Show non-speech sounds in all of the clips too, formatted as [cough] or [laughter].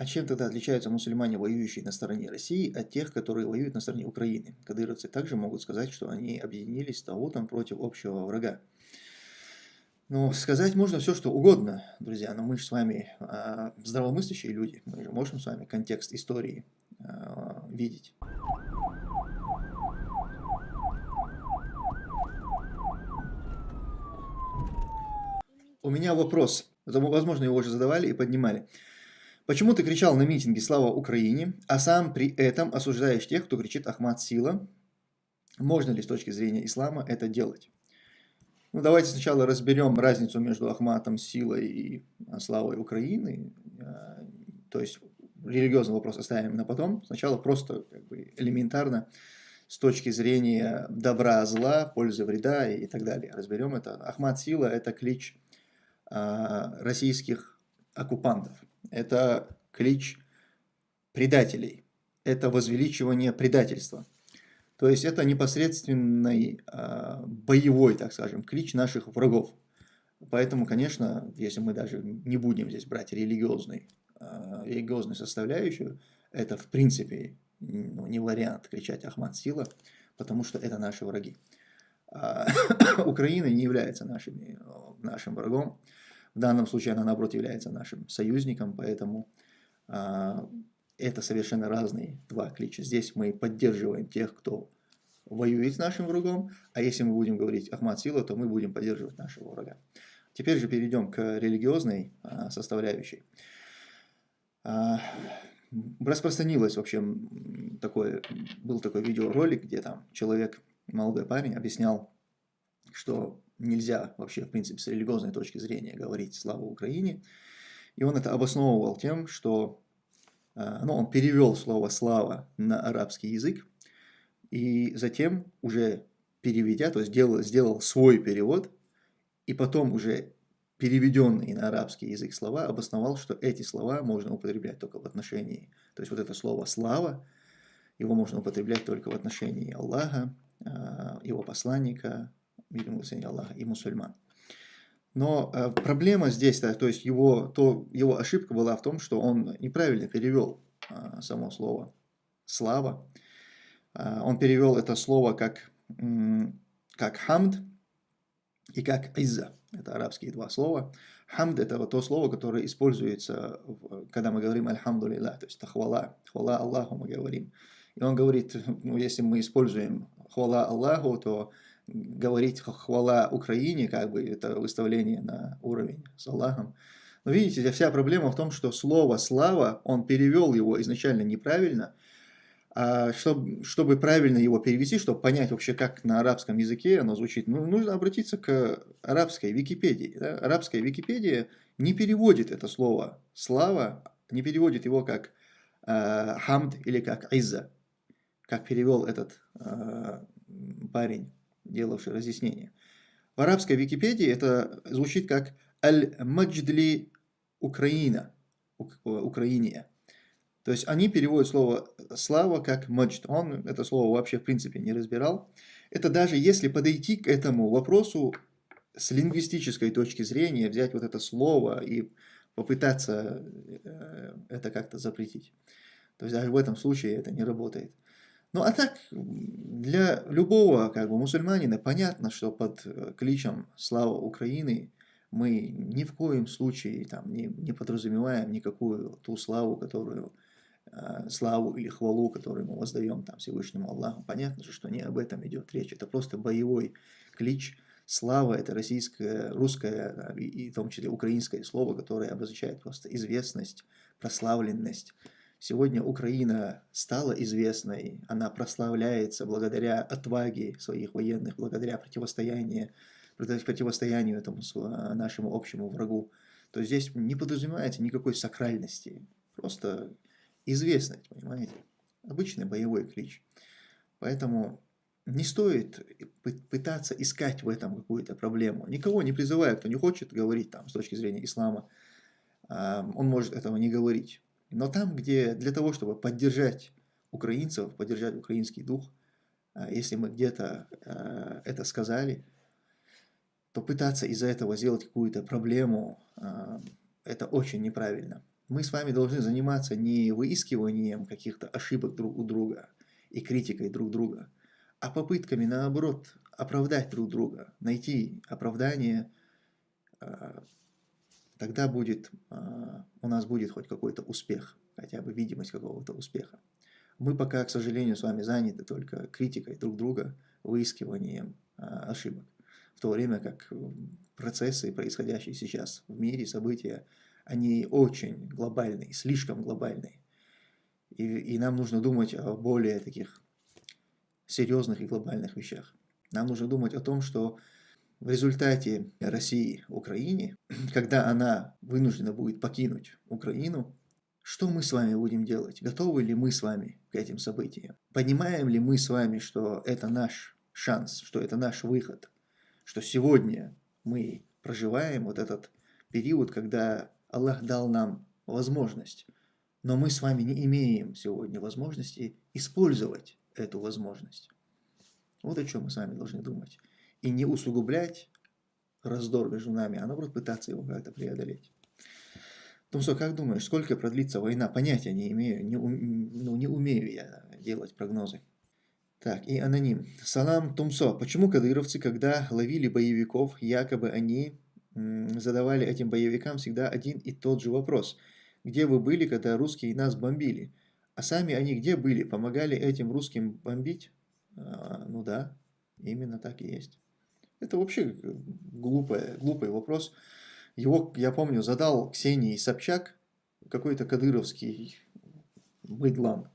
А чем тогда отличаются мусульмане, воюющие на стороне России, от тех, которые воюют на стороне Украины? Кадыровцы также могут сказать, что они объединились с Таутом против общего врага. Ну, сказать можно все, что угодно, друзья, но мы же с вами а, здравомыслящие люди, мы же можем с вами контекст истории а, видеть. У меня вопрос, возможно, его уже задавали и поднимали. Почему ты кричал на митинге «Слава Украине», а сам при этом осуждаешь тех, кто кричит «Ахмад Сила»? Можно ли с точки зрения ислама это делать? Ну, давайте сначала разберем разницу между Ахматом Силой и а, Славой Украины. А, то есть религиозный вопрос оставим на потом. Сначала просто как бы, элементарно с точки зрения добра, зла, пользы, вреда и так далее. Разберем это. Ахмат Сила – это клич а, российских оккупантов это клич предателей, это возвеличивание предательства. То есть это непосредственный э, боевой, так скажем, клич наших врагов. Поэтому, конечно, если мы даже не будем здесь брать религиозный, э, религиозную составляющую, это в принципе ну, не вариант кричать «Ахмад сила», потому что это наши враги. А, [coughs] Украина не является нашими, нашим врагом. В данном случае она, наоборот, является нашим союзником, поэтому а, это совершенно разные два клича. Здесь мы поддерживаем тех, кто воюет с нашим врагом, а если мы будем говорить Ахмад Сила, то мы будем поддерживать нашего врага. Теперь же перейдем к религиозной а, составляющей. А, распространилось, в общем, такой, был такой видеоролик, где там человек, молодой парень, объяснял, что нельзя вообще, в принципе, с религиозной точки зрения говорить «Слава Украине». И он это обосновывал тем, что э, ну, он перевел слово «слава» на арабский язык, и затем уже переведя, то есть сделал, сделал свой перевод, и потом уже переведенные на арабский язык слова обосновал, что эти слова можно употреблять только в отношении, то есть вот это слово «слава», его можно употреблять только в отношении Аллаха, э, его посланника, мир ему Аллаха, и мусульман. Но э, проблема здесь, да, то есть его, то, его ошибка была в том, что он неправильно перевел э, само слово «слава». Э, он перевел это слово как, как «хамд» и как «изза». Это арабские два слова. «Хамд» – это вот то слово, которое используется, когда мы говорим «Альхамду то есть это хвала Аллаху мы говорим. И он говорит, ну, если мы используем хвала Аллаху, то говорить хвала Украине, как бы это выставление на уровень с Аллахом. Но видите, вся проблема в том, что слово «слава», он перевел его изначально неправильно, а чтобы, чтобы правильно его перевести, чтобы понять вообще, как на арабском языке оно звучит, ну, нужно обратиться к арабской Википедии. Да? Арабская Википедия не переводит это слово «слава», не переводит его как э, «хамд» или как «изза», как перевел этот э, парень делавший разъяснение. В арабской Википедии это звучит как «Аль-Мадждли Украина», Украиния. То есть они переводят слово «слава» как «маджд». Он это слово вообще в принципе не разбирал. Это даже если подойти к этому вопросу с лингвистической точки зрения, взять вот это слово и попытаться э, это как-то запретить. То есть даже в этом случае это не работает. Ну а так, для любого как бы, мусульманина понятно, что под э, кличем «Слава Украины» мы ни в коем случае там, не, не подразумеваем никакую ту славу, которую, э, славу или хвалу, которую мы воздаем там, Всевышнему Аллаху. Понятно же, что не об этом идет речь. Это просто боевой клич. Слава – это российское, русское и, и в том числе украинское слово, которое обозначает просто известность, прославленность, Сегодня Украина стала известной, она прославляется благодаря отваге своих военных, благодаря противостоянию, противостоянию этому нашему общему врагу. То здесь не подразумевается никакой сакральности, просто известность, понимаете? Обычный боевой клич. Поэтому не стоит пытаться искать в этом какую-то проблему. Никого не призываю, кто не хочет говорить там с точки зрения ислама, он может этого не говорить. Но там, где для того, чтобы поддержать украинцев, поддержать украинский дух, а, если мы где-то а, это сказали, то пытаться из-за этого сделать какую-то проблему, а, это очень неправильно. Мы с вами должны заниматься не выискиванием каких-то ошибок друг у друга и критикой друг друга, а попытками, наоборот, оправдать друг друга, найти оправдание, тогда будет, а, у нас будет хоть какой-то успех, хотя бы видимость какого-то успеха. Мы пока, к сожалению, с вами заняты только критикой друг друга, выискиванием а, ошибок. В то время как процессы, происходящие сейчас в мире, события, они очень глобальные, слишком глобальные. И, и нам нужно думать о более таких серьезных и глобальных вещах. Нам нужно думать о том, что в результате России Украине, [clears throat] когда она вынуждена будет покинуть Украину, что мы с вами будем делать? Готовы ли мы с вами к этим событиям? Понимаем ли мы с вами, что это наш шанс, что это наш выход, что сегодня мы проживаем вот этот период, когда Аллах дал нам возможность, но мы с вами не имеем сегодня возможности использовать эту возможность. Вот о чем мы с вами должны думать. И не усугублять раздор между нами, а наоборот пытаться его как-то преодолеть. Тумсо, как думаешь, сколько продлится война? Понятия не имею, не, ну, не умею я делать прогнозы. Так, и аноним. Салам Тумсо. Почему кадыровцы, когда ловили боевиков, якобы они задавали этим боевикам всегда один и тот же вопрос. Где вы были, когда русские нас бомбили? А сами они где были? Помогали этим русским бомбить? А, ну да, именно так и есть. Это вообще глупый, глупый вопрос. Его, я помню, задал Ксении Собчак, какой-то кадыровский быдлан,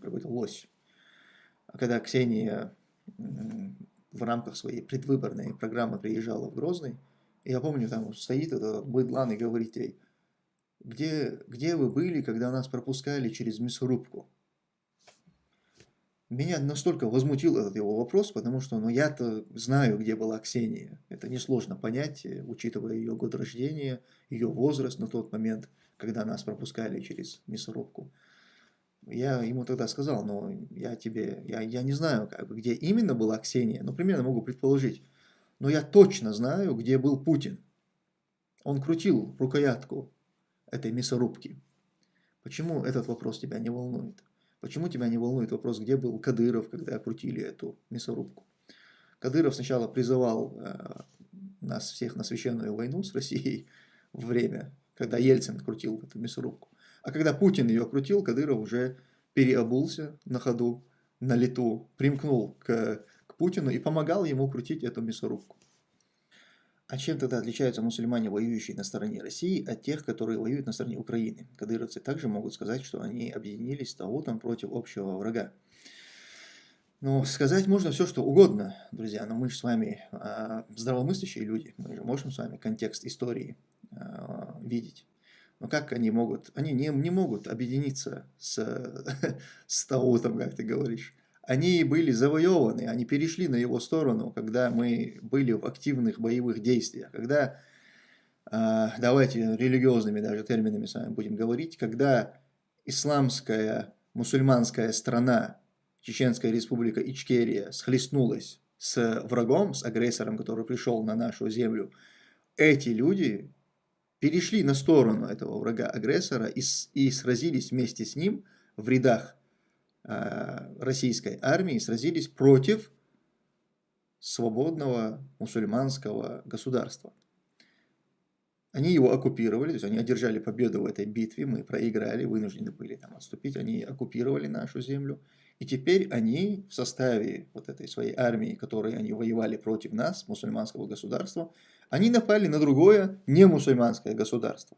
какой-то лось. А когда Ксения в рамках своей предвыборной программы приезжала в Грозный, я помню, там стоит этот быдлан и говорит ей, где, где вы были, когда нас пропускали через мясорубку? Меня настолько возмутил этот его вопрос, потому что ну, я-то знаю, где была Ксения. Это несложно понять, э, учитывая ее год рождения, ее возраст на тот момент, когда нас пропускали через мясорубку. Я ему тогда сказал, но я тебе, я, я не знаю, как где именно была Ксения, но примерно могу предположить. Но я точно знаю, где был Путин. Он крутил рукоятку этой мясорубки. Почему этот вопрос тебя не волнует? Почему тебя не волнует вопрос, где был Кадыров, когда крутили эту мясорубку? Кадыров сначала призывал э, нас всех на священную войну с Россией в время, когда Ельцин крутил эту мясорубку. А когда Путин ее крутил, Кадыров уже переобулся на ходу, на лету, примкнул к Путину и помогал ему крутить эту мясорубку. А чем тогда отличаются мусульмане, воюющие на стороне России, от тех, которые воюют на стороне Украины? Кадыровцы также могут сказать, что они объединились с Таутом против общего врага. Ну, сказать можно все, что угодно, друзья, но мы же с вами а, здравомыслящие люди, мы же можем с вами контекст истории а, видеть. Но как они могут? Они не, не могут объединиться с, [laughs] с Таутом, как ты говоришь они были завоеваны, они перешли на его сторону, когда мы были в активных боевых действиях, когда, а, давайте религиозными даже терминами с вами будем говорить, когда исламская, мусульманская страна, Чеченская республика Ичкерия, схлестнулась с врагом, с агрессором, который пришел на нашу землю, эти люди перешли на сторону этого врага-агрессора и, и сразились вместе с ним в рядах российской армии сразились против свободного мусульманского государства. Они его оккупировали, то есть они одержали победу в этой битве, мы проиграли, вынуждены были там отступить, они оккупировали нашу землю. И теперь они в составе вот этой своей армии, которой они воевали против нас, мусульманского государства, они напали на другое не мусульманское государство.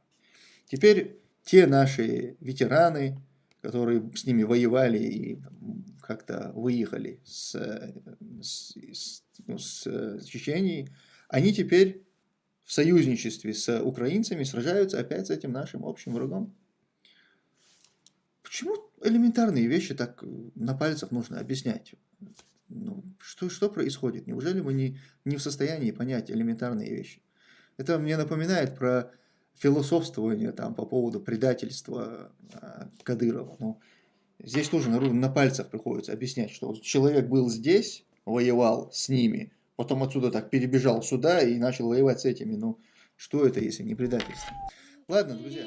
Теперь те наши ветераны, которые с ними воевали и как-то выехали с, с, с, ну, с Чеченией, они теперь в союзничестве с украинцами сражаются опять с этим нашим общим врагом. Почему элементарные вещи так на пальцах нужно объяснять? Ну, что, что происходит? Неужели мы не, не в состоянии понять элементарные вещи? Это мне напоминает про философствование там, по поводу предательства э, Кадырова. Ну, здесь тоже на, на пальцах приходится объяснять, что человек был здесь, воевал с ними, потом отсюда так перебежал сюда и начал воевать с этими. Ну, что это, если не предательство? Ладно, друзья.